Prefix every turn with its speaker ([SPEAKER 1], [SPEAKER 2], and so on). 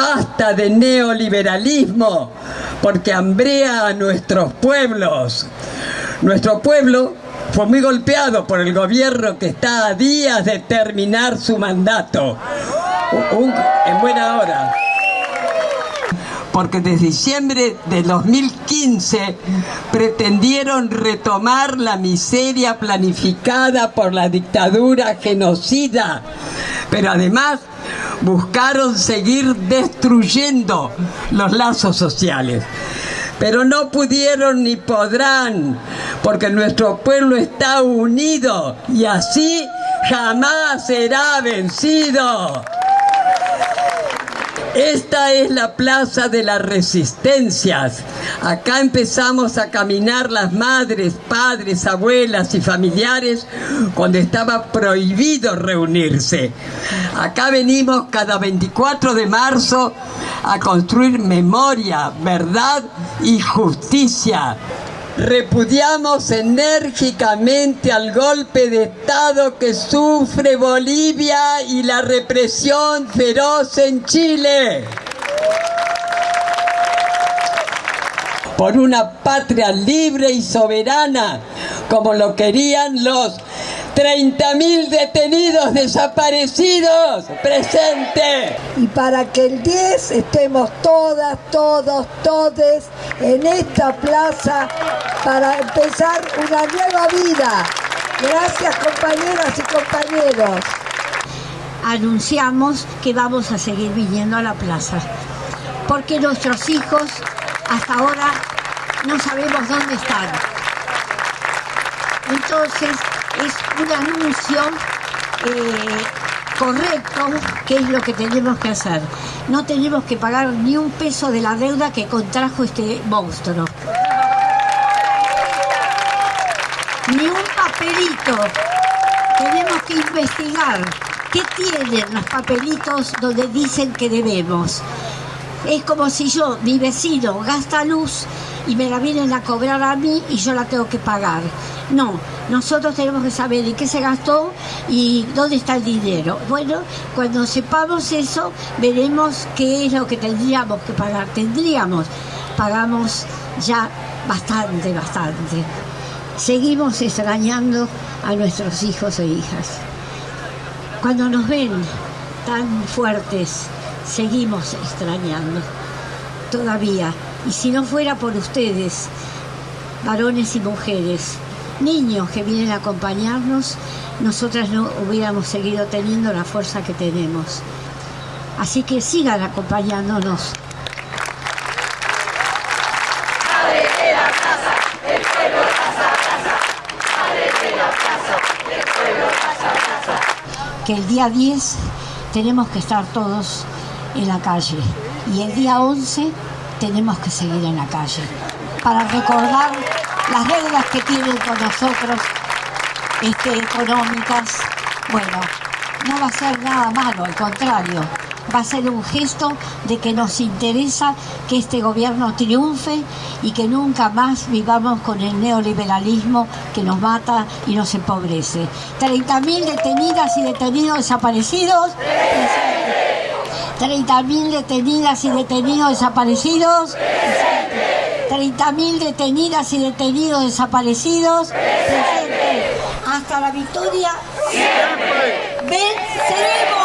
[SPEAKER 1] basta de neoliberalismo, porque hambrea a nuestros pueblos. Nuestro pueblo fue muy golpeado por el gobierno que está a días de terminar su mandato. en buena hora porque desde diciembre de 2015 pretendieron retomar la miseria planificada por la dictadura genocida, pero además buscaron seguir destruyendo los lazos sociales. Pero no pudieron ni podrán, porque nuestro pueblo está unido y así jamás será vencido. Esta es la plaza de las resistencias. Acá empezamos a caminar las madres, padres, abuelas y familiares cuando estaba prohibido reunirse. Acá venimos cada 24 de marzo a construir memoria, verdad y justicia Repudiamos enérgicamente al golpe de Estado que sufre Bolivia y la represión feroz en Chile. Por una patria libre y soberana, como lo querían los 30.000 detenidos desaparecidos, presente.
[SPEAKER 2] Y para que el 10 estemos todas, todos, todes en esta plaza para empezar una nueva vida. Gracias compañeras y compañeros.
[SPEAKER 3] Anunciamos que vamos a seguir viniendo a la plaza, porque nuestros hijos hasta ahora no sabemos dónde están. Entonces, es un anuncio eh, correcto que es lo que tenemos que hacer. No tenemos que pagar ni un peso de la deuda que contrajo este monstruo. Ni un papelito. Tenemos que investigar qué tienen los papelitos donde dicen que debemos. Es como si yo, mi vecino, gasta luz y me la vienen a cobrar a mí y yo la tengo que pagar. No, nosotros tenemos que saber en qué se gastó y dónde está el dinero. Bueno, cuando sepamos eso, veremos qué es lo que tendríamos que pagar. Tendríamos, pagamos ya bastante, bastante. Seguimos extrañando a nuestros hijos e hijas. Cuando nos ven tan fuertes, seguimos extrañando. Todavía. Y si no fuera por ustedes, varones y mujeres, niños que vienen a acompañarnos, nosotras no hubiéramos seguido teniendo la fuerza que tenemos. Así que sigan acompañándonos. Que el día 10 tenemos que estar todos en la calle y el día 11 tenemos que seguir en la calle para recordar las reglas que tienen con nosotros este, económicas, bueno, no va a ser nada malo, al contrario, va a ser un gesto de que nos interesa que este gobierno triunfe y que nunca más vivamos con el neoliberalismo que nos mata y nos empobrece. 30.000 detenidas y detenidos desaparecidos. 30.000 detenidas y detenidos desaparecidos. 30.000 detenidas y detenidos desaparecidos. Presente. Hasta la victoria. Siempre. Venceremos.